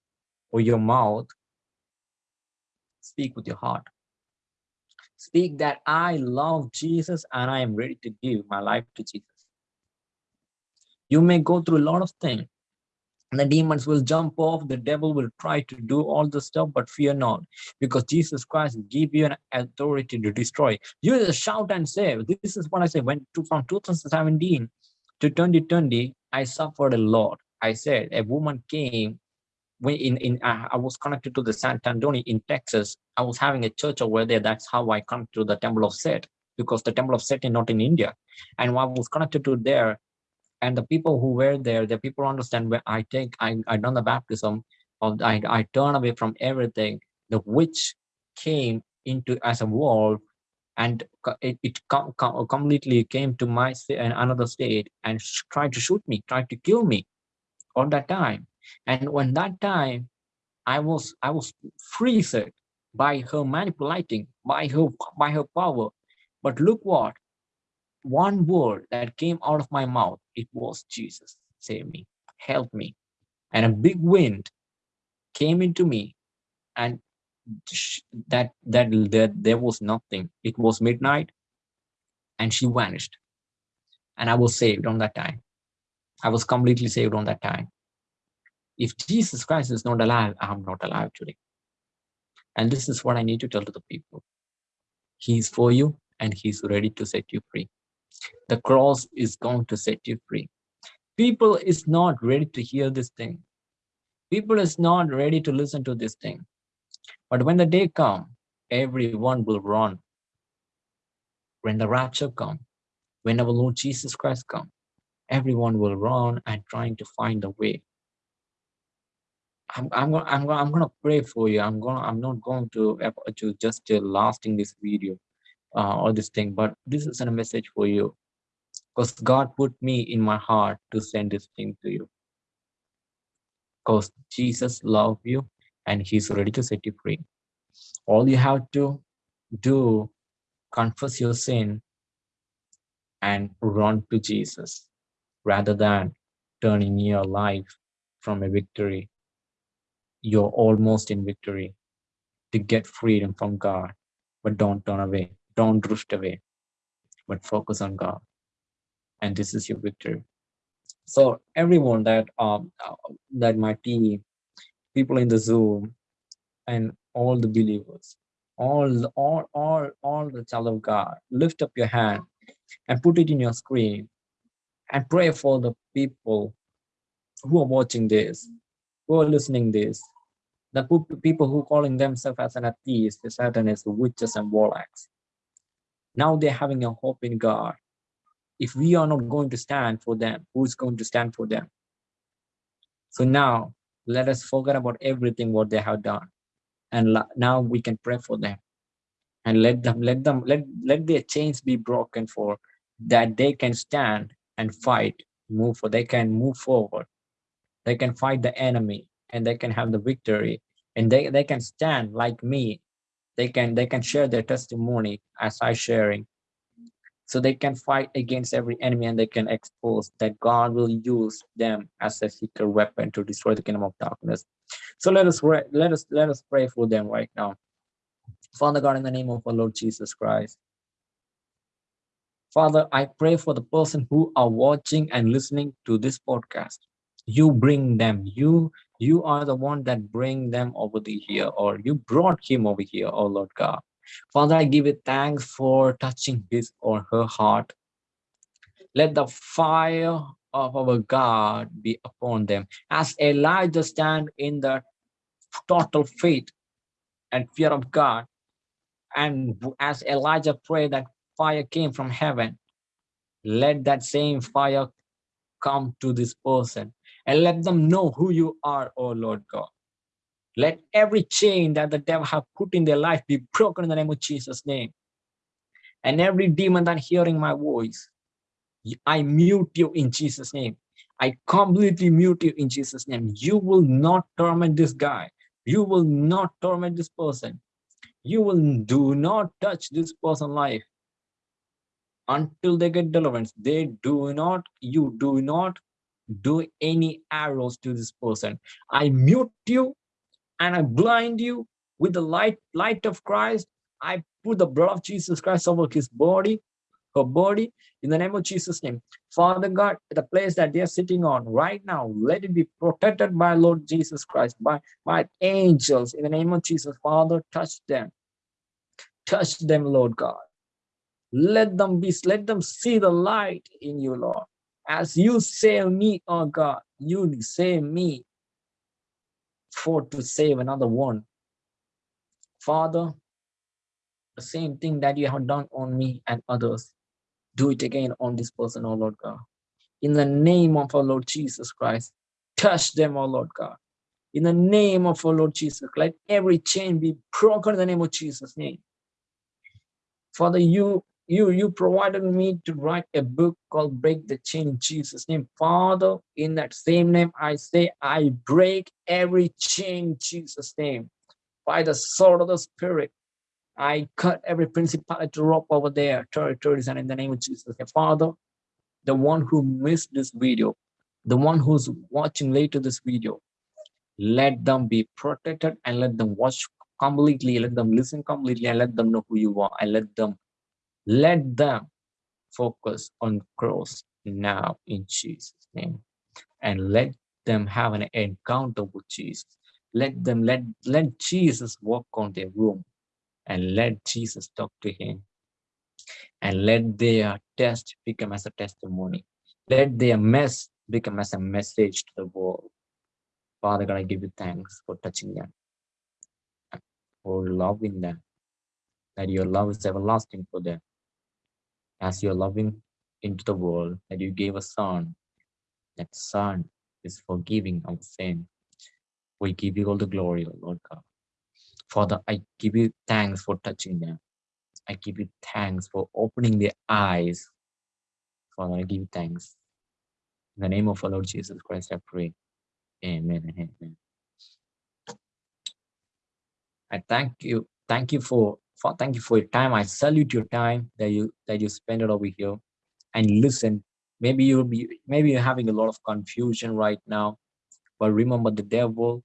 or your mouth Speak with your heart. Speak that I love Jesus and I am ready to give my life to Jesus. You may go through a lot of things. The demons will jump off, the devil will try to do all the stuff, but fear not, because Jesus Christ give you an authority to destroy. You just shout and say, this is what I say, when to, from 2017 to 2020, I suffered a lot. I said, a woman came when in in uh, I was connected to the San Antonio in Texas. I was having a church over there. That's how I come to the Temple of Set because the Temple of Set is not in India, and I was connected to there. And the people who were there, the people understand where I take I I done the baptism of I I turn away from everything. The witch came into as a wall and it, it com com completely came to my and another state and tried to shoot me, tried to kill me all that time. And when that time, I was I was freezed by her manipulating, by her by her power. But look what, one word that came out of my mouth, it was Jesus, save me, help me. And a big wind came into me and that that that there was nothing. It was midnight and she vanished. And I was saved on that time. I was completely saved on that time. If Jesus Christ is not alive, I'm not alive today. And this is what I need to tell to the people. He's for you and he's ready to set you free. The cross is going to set you free. People is not ready to hear this thing. People is not ready to listen to this thing. But when the day come, everyone will run. When the rapture come, when our Lord Jesus Christ come, everyone will run and trying to find a way I'm I'm gonna I'm I'm gonna pray for you. I'm gonna I'm not going to to just uh, lasting this video uh, or this thing, but this is a message for you because God put me in my heart to send this thing to you. Because Jesus loves you and He's ready to set you free. All you have to do, confess your sin and run to Jesus rather than turning your life from a victory. You're almost in victory to get freedom from God, but don't turn away, don't drift away, but focus on God. And this is your victory. So everyone that um that might be people in the Zoom and all the believers, all all all all the child of God, lift up your hand and put it in your screen and pray for the people who are watching this, who are listening this, the people who calling themselves as an atheist, the satanists, witches and warlocks. Now they're having a hope in God. If we are not going to stand for them, who's going to stand for them? So now let us forget about everything what they have done. And now we can pray for them and let them, let them, let, let their chains be broken for that they can stand and fight, move for, they can move forward. They can fight the enemy and they can have the victory and they, they can stand like me. They can, they can share their testimony as I sharing. So they can fight against every enemy and they can expose that God will use them as a secret weapon to destroy the kingdom of darkness. So let us let us let us pray for them right now. Father God, in the name of our Lord Jesus Christ, Father, I pray for the person who are watching and listening to this podcast. You bring them. You you are the one that bring them over the here, or you brought him over here, oh Lord God. Father, I give you thanks for touching his or her heart. Let the fire of our God be upon them. As Elijah stand in the total faith and fear of God, and as Elijah prayed that fire came from heaven, let that same fire come to this person and let them know who you are, oh Lord God. Let every chain that the devil have put in their life be broken in the name of Jesus' name. And every demon that hearing my voice, I mute you in Jesus' name. I completely mute you in Jesus' name. You will not torment this guy. You will not torment this person. You will do not touch this person's life until they get deliverance they do not you do not do any arrows to this person. I mute you and i blind you with the light light of christ. I put the blood of jesus christ over his body her body in the name of jesus name. Father god the place that they are sitting on right now let it be protected by lord jesus christ by by angels in the name of jesus. Father touch them. Touch them lord god. Let them be, let them see the light in you, Lord. As you save me, oh God, you save me for to save another one. Father, the same thing that you have done on me and others, do it again on this person, oh Lord God. In the name of our Lord Jesus Christ, touch them, oh Lord God. In the name of our Lord Jesus, let every chain be broken in the name of Jesus' name. Father, you you you provided me to write a book called break the chain in jesus name. Father in that same name i say i break every chain in jesus name. By the sword of the spirit i cut every principality rope over there territories and in the name of jesus father the one who missed this video the one who's watching later this video let them be protected and let them watch completely let them listen completely and let them know who you are and let them let them focus on cross now in Jesus' name. And let them have an encounter with Jesus. Let them let let Jesus walk on their room and let Jesus talk to him. And let their test become as a testimony. Let their mess become as a message to the world. Father God, I give you thanks for touching them, for loving them, that your love is everlasting for them as you're loving into the world that you gave a son that son is forgiving of sin. We give you all the glory lord god. Father i give you thanks for touching them. I give you thanks for opening their eyes. Father i give you thanks. In the name of our lord jesus christ i pray. Amen amen. I thank you thank you for for thank you for your time. I salute your time that you that you spend it over here and listen maybe you'll be maybe you're having a lot of confusion right now but remember the devil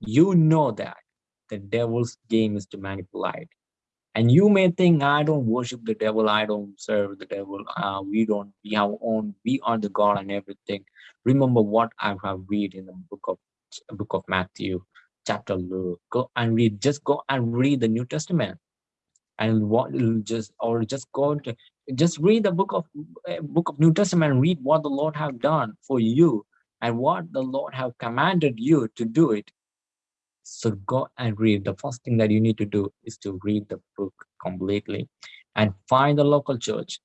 you know that the devil's game is to manipulate and you may think i don't worship the devil i don't serve the devil uh, we don't we have own we are the god and everything remember what i have read in the book of book of matthew chapter Luke. go and read just go and read the new testament and what just or just go to just read the book of uh, book of new testament read what the lord have done for you and what the lord have commanded you to do it so go and read. The first thing that you need to do is to read the book completely and find the local church.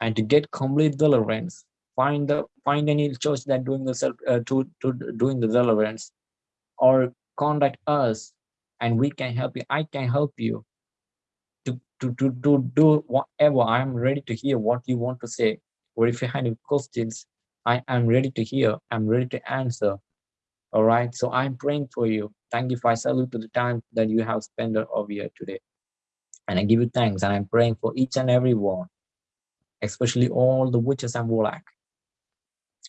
And to get complete deliverance, find the find any church that doing the self uh, to, to doing the deliverance or contact us and we can help you. I can help you to, to, to, do whatever. I'm ready to hear what you want to say. Or if you have any questions, I am ready to hear. I'm ready to answer. All right. So I'm praying for you. Thank you. Salute to the time that you have spent over here today. And I give you thanks. And I'm praying for each and every one, especially all the witches and warlock.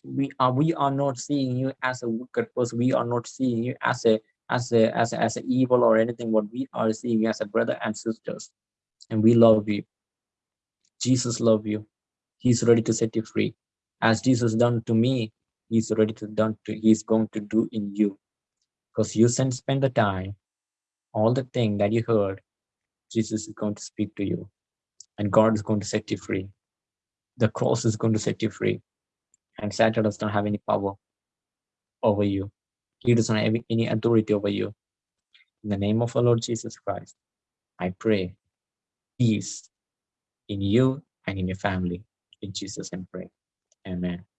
We are we are not seeing you as a wicked person. We are not seeing you as a as a as a, as a evil or anything. What we are seeing as a brother and sisters, and we love you. Jesus love you. He's ready to set you free, as Jesus done to me he's ready to done to he's going to do in you. Because you can spend the time all the thing that you heard jesus is going to speak to you. And god is going to set you free. The cross is going to set you free. And satan does not have any power over you. He does not have any authority over you. In the name of our lord jesus christ i pray peace in you and in your family. In jesus name pray. Amen